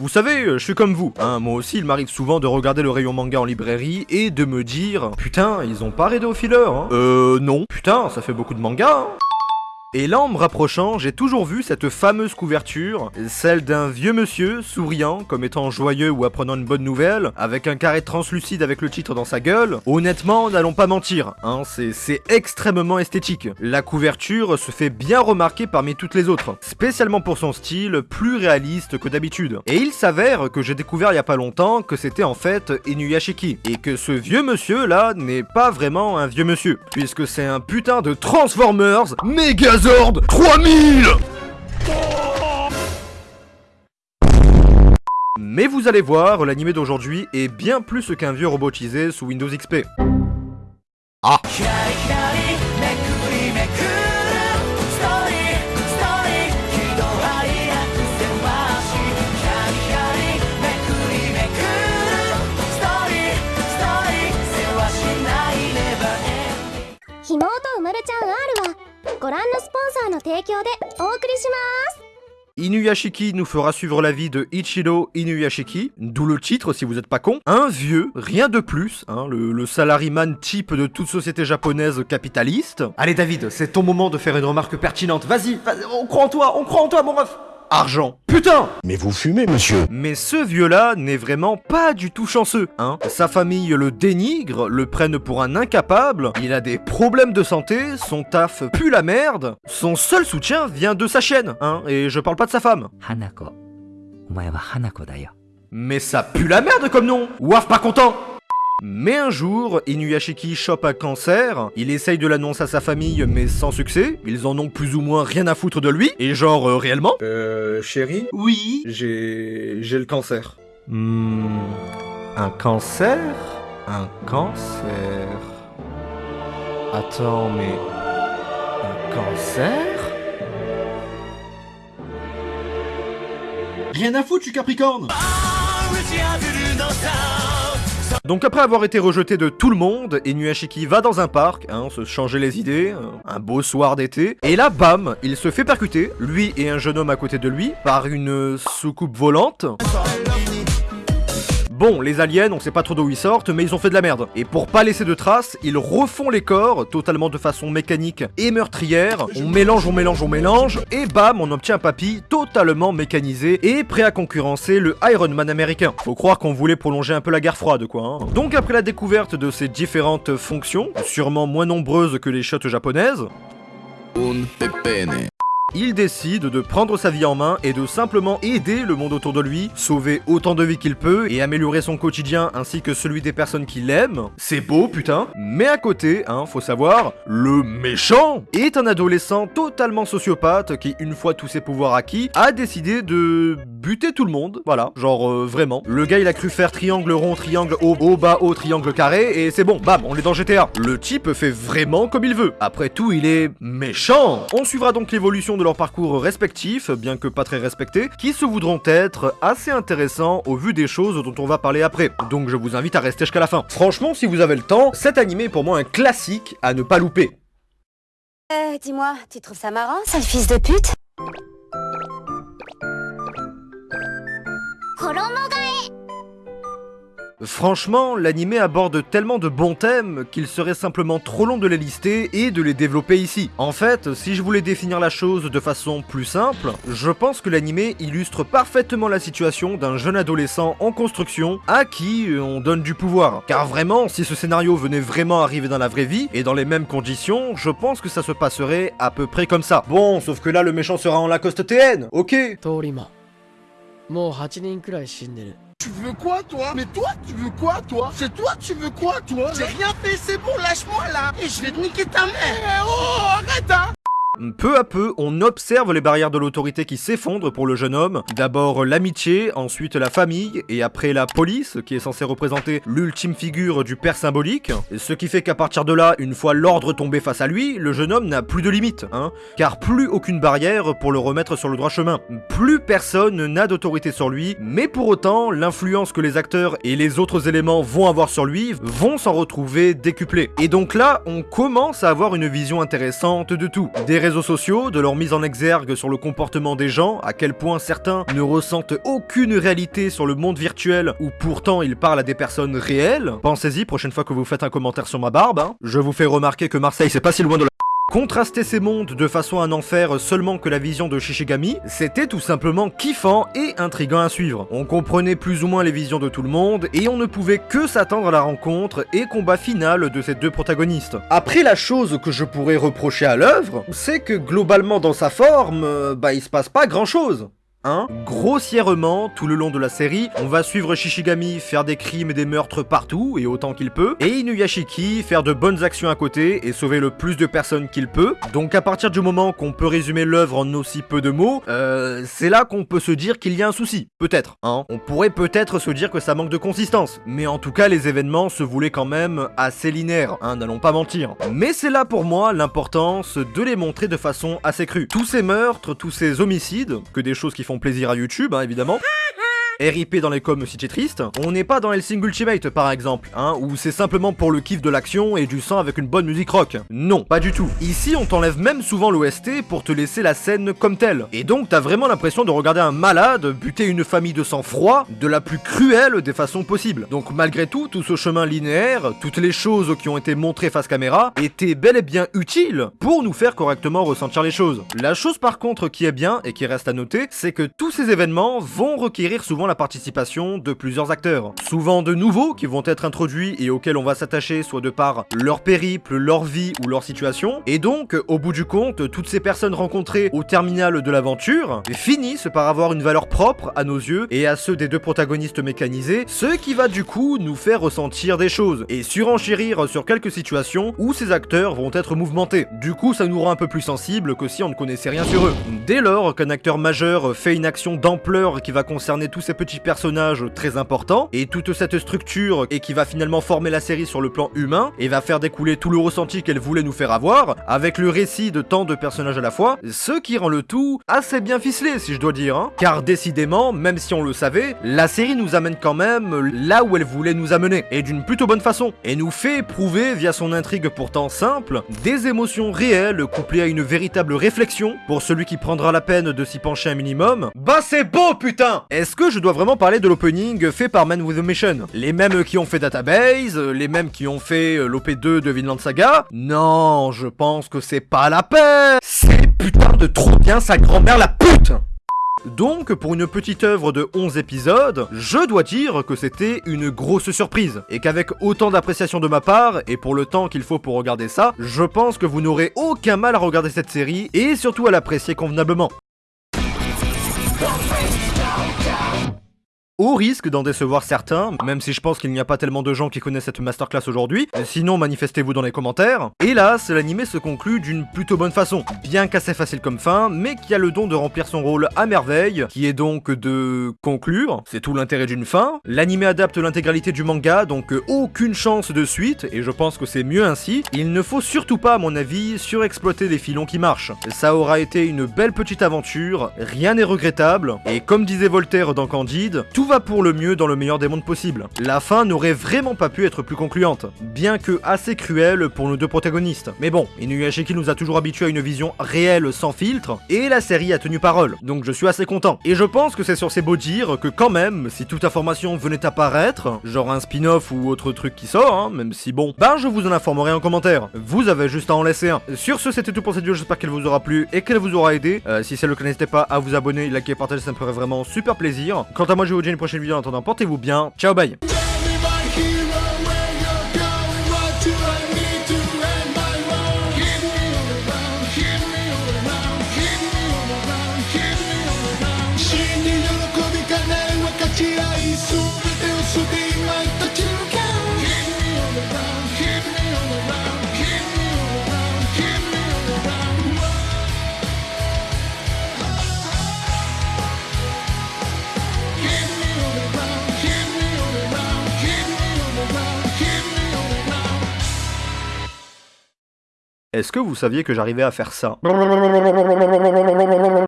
Vous savez, je suis comme vous, hein, moi aussi il m'arrive souvent de regarder le rayon manga en librairie et de me dire Putain, ils ont pas arrêté au filler, hein. Euh, non. Putain, ça fait beaucoup de manga, hein et là, en me rapprochant, j'ai toujours vu cette fameuse couverture, celle d'un vieux monsieur souriant, comme étant joyeux ou apprenant une bonne nouvelle, avec un carré translucide avec le titre dans sa gueule. Honnêtement, n'allons pas mentir, hein, c'est extrêmement esthétique. La couverture se fait bien remarquer parmi toutes les autres, spécialement pour son style plus réaliste que d'habitude. Et il s'avère que j'ai découvert il y a pas longtemps que c'était en fait Inuyashiki, et que ce vieux monsieur là n'est pas vraiment un vieux monsieur, puisque c'est un putain de Transformers méga 3000 Mais vous allez voir, l'animé d'aujourd'hui est bien plus qu'un vieux robotisé sous Windows XP. Ah Inuyashiki nous fera suivre la vie de Ichiro Inuyashiki, d'où le titre si vous êtes pas con. Un vieux, rien de plus, hein, le, le salaryman type de toute société japonaise capitaliste. Allez David, c'est ton moment de faire une remarque pertinente, vas-y, vas on croit en toi, on croit en toi mon ref argent. Putain Mais vous fumez, monsieur. Mais ce vieux-là n'est vraiment pas du tout chanceux, hein. Sa famille le dénigre, le prenne pour un incapable, il a des problèmes de santé, son taf pue la merde, son seul soutien vient de sa chaîne, hein Et je parle pas de sa femme. Hanako. Hanako Mais ça pue la merde comme nom. Waf pas content mais un jour, Inuyashiki chope un cancer, il essaye de l'annoncer à sa famille mais sans succès, ils en ont plus ou moins rien à foutre de lui, et genre euh, réellement Euh, chérie Oui. J'ai... j'ai le cancer. Hmm... Un cancer? Un cancer... Attends, mais... Un cancer? Rien à foutre, suis Capricorne donc après avoir été rejeté de tout le monde, Inuyashiki va dans un parc, hein, se changer les idées, un beau soir d'été, et là, bam, il se fait percuter, lui et un jeune homme à côté de lui, par une soucoupe volante. Bon, les aliens, on sait pas trop d'où ils sortent, mais ils ont fait de la merde. Et pour pas laisser de traces, ils refont les corps, totalement de façon mécanique et meurtrière. On mélange, on mélange, on mélange, et bam, on obtient un papy totalement mécanisé et prêt à concurrencer le Iron Man américain. Faut croire qu'on voulait prolonger un peu la guerre froide, quoi. Hein. Donc après la découverte de ces différentes fonctions, sûrement moins nombreuses que les shots japonaises, il décide de prendre sa vie en main et de simplement aider le monde autour de lui, sauver autant de vies qu'il peut et améliorer son quotidien ainsi que celui des personnes qu'il aime. C'est beau, putain. Mais à côté, hein, faut savoir, le méchant est un adolescent totalement sociopathe qui, une fois tous ses pouvoirs acquis, a décidé de buter tout le monde. Voilà, genre euh, vraiment. Le gars, il a cru faire triangle rond, triangle haut, haut, bas, haut, triangle carré et c'est bon, bam, on est dans GTA. Le type fait vraiment comme il veut. Après tout, il est méchant. On suivra donc l'évolution de leur parcours respectifs, bien que pas très respectés, qui se voudront être assez intéressants au vu des choses dont on va parler après. Donc je vous invite à rester jusqu'à la fin. Franchement, si vous avez le temps, cet animé est pour moi un classique à ne pas louper. Euh, dis-moi, tu trouves ça marrant, sale fils de pute? Franchement, l'anime aborde tellement de bons thèmes qu'il serait simplement trop long de les lister et de les développer ici. En fait, si je voulais définir la chose de façon plus simple, je pense que l'anime illustre parfaitement la situation d'un jeune adolescent en construction à qui on donne du pouvoir. Car vraiment, si ce scénario venait vraiment arriver dans la vraie vie et dans les mêmes conditions, je pense que ça se passerait à peu près comme ça. Bon, sauf que là le méchant sera en Lacoste TN, ok? Tu veux quoi, toi? Mais toi, tu veux quoi, toi? C'est toi, tu veux quoi, toi? J'ai rien fait, c'est bon, lâche-moi, là. Et je vais te niquer ta mère. Eh, Oh, arrête, hein peu à peu, on observe les barrières de l'autorité qui s'effondrent pour le jeune homme. D'abord l'amitié, ensuite la famille, et après la police, qui est censée représenter l'ultime figure du père symbolique. Ce qui fait qu'à partir de là, une fois l'ordre tombé face à lui, le jeune homme n'a plus de limite, hein. Car plus aucune barrière pour le remettre sur le droit chemin. Plus personne n'a d'autorité sur lui, mais pour autant, l'influence que les acteurs et les autres éléments vont avoir sur lui vont s'en retrouver décuplés. Et donc là, on commence à avoir une vision intéressante de tout. Sociaux, de leur mise en exergue sur le comportement des gens, à quel point certains ne ressentent aucune réalité sur le monde virtuel où pourtant ils parlent à des personnes réelles. Pensez-y prochaine fois que vous faites un commentaire sur ma barbe. hein. Je vous fais remarquer que Marseille c'est pas si loin de la Contraster ces mondes de façon à n'en faire seulement que la vision de Shishigami, c'était tout simplement kiffant et intriguant à suivre. On comprenait plus ou moins les visions de tout le monde, et on ne pouvait que s'attendre à la rencontre et combat final de ces deux protagonistes. Après la chose que je pourrais reprocher à l'œuvre, c'est que globalement dans sa forme, euh, bah il se passe pas grand chose. Hein? Grossièrement, tout le long de la série, on va suivre Shishigami faire des crimes et des meurtres partout, et autant qu'il peut, et Inuyashiki faire de bonnes actions à côté et sauver le plus de personnes qu'il peut. Donc à partir du moment qu'on peut résumer l'œuvre en aussi peu de mots, euh, c'est là qu'on peut se dire qu'il y a un souci. Peut-être, hein? On pourrait peut-être se dire que ça manque de consistance, mais en tout cas les événements se voulaient quand même assez linéaires, hein, n'allons pas mentir. Mais c'est là pour moi l'importance de les montrer de façon assez crue. Tous ces meurtres, tous ces homicides, que des choses qui font plaisir à YouTube, hein, évidemment. RIP dans les coms si t'es triste, on n'est pas dans Helsing Ultimate par exemple, hein, où c'est simplement pour le kiff de l'action et du sang avec une bonne musique rock. Non, pas du tout. Ici on t'enlève même souvent l'OST pour te laisser la scène comme telle. Et donc t'as vraiment l'impression de regarder un malade buter une famille de sang froid de la plus cruelle des façons possibles. Donc malgré tout, tout ce chemin linéaire, toutes les choses qui ont été montrées face caméra, étaient bel et bien utiles pour nous faire correctement ressentir les choses. La chose par contre qui est bien et qui reste à noter, c'est que tous ces événements vont requérir souvent la participation de plusieurs acteurs. Souvent de nouveaux qui vont être introduits et auxquels on va s'attacher soit de par leur périple, leur vie ou leur situation. Et donc, au bout du compte, toutes ces personnes rencontrées au terminal de l'aventure finissent par avoir une valeur propre à nos yeux et à ceux des deux protagonistes mécanisés, ce qui va du coup nous faire ressentir des choses et surenchérir sur quelques situations où ces acteurs vont être mouvementés. Du coup, ça nous rend un peu plus sensibles que si on ne connaissait rien sur eux. Dès lors qu'un acteur majeur fait une action d'ampleur qui va concerner tous ces petits personnages très importants et toute cette structure et qui va finalement former la série sur le plan humain et va faire découler tout le ressenti qu'elle voulait nous faire avoir avec le récit de tant de personnages à la fois, ce qui rend le tout assez bien ficelé si je dois dire. hein. Car décidément, même si on le savait, la série nous amène quand même là où elle voulait nous amener et d'une plutôt bonne façon et nous fait éprouver via son intrigue pourtant simple des émotions réelles couplées à une véritable réflexion pour celui qui prendra la peine de s'y pencher un minimum. Bah c'est beau putain Est-ce que je dois vraiment parler de l'opening fait par Man with a Mission. Les mêmes qui ont fait Database, les mêmes qui ont fait euh, l'OP2 de Vinland Saga. Non, je pense que c'est pas la peine C'est putain de trop bien sa grand-mère la pute. Donc, pour une petite œuvre de 11 épisodes, je dois dire que c'était une grosse surprise, et qu'avec autant d'appréciation de ma part, et pour le temps qu'il faut pour regarder ça, je pense que vous n'aurez aucun mal à regarder cette série, et surtout à l'apprécier convenablement. Au risque d'en décevoir certains, même si je pense qu'il n'y a pas tellement de gens qui connaissent cette masterclass aujourd'hui, sinon manifestez-vous dans les commentaires. Hélas, l'animé se conclut d'une plutôt bonne façon, bien qu'assez facile comme fin, mais qui a le don de remplir son rôle à merveille, qui est donc de conclure, c'est tout l'intérêt d'une fin. L'animé adapte l'intégralité du manga, donc aucune chance de suite, et je pense que c'est mieux ainsi. Il ne faut surtout pas, à mon avis, surexploiter des filons qui marchent. Ça aura été une belle petite aventure, rien n'est regrettable, et comme disait Voltaire dans Candide, tout va pour le mieux dans le meilleur des mondes possibles. La fin n'aurait vraiment pas pu être plus concluante, bien que assez cruelle pour nos deux protagonistes. Mais bon, Inuyashiki nous a toujours habitués à une vision réelle sans filtre, et la série a tenu parole, donc je suis assez content. Et je pense que c'est sur ces beaux dires que quand même, si toute information venait à paraître, genre un spin-off ou autre truc qui sort, hein, même si bon, ben je vous en informerai en commentaire. Vous avez juste à en laisser un. Sur ce, c'était tout pour cette vidéo, j'espère qu'elle vous aura plu et qu'elle vous aura aidé. Euh, si c'est le cas, n'hésitez pas à vous abonner, liker, partager, ça me ferait vraiment super plaisir. Quant à moi, je vous dis prochaine vidéo, en attendant, portez-vous bien, ciao bye Est-ce que vous saviez que j'arrivais à faire ça?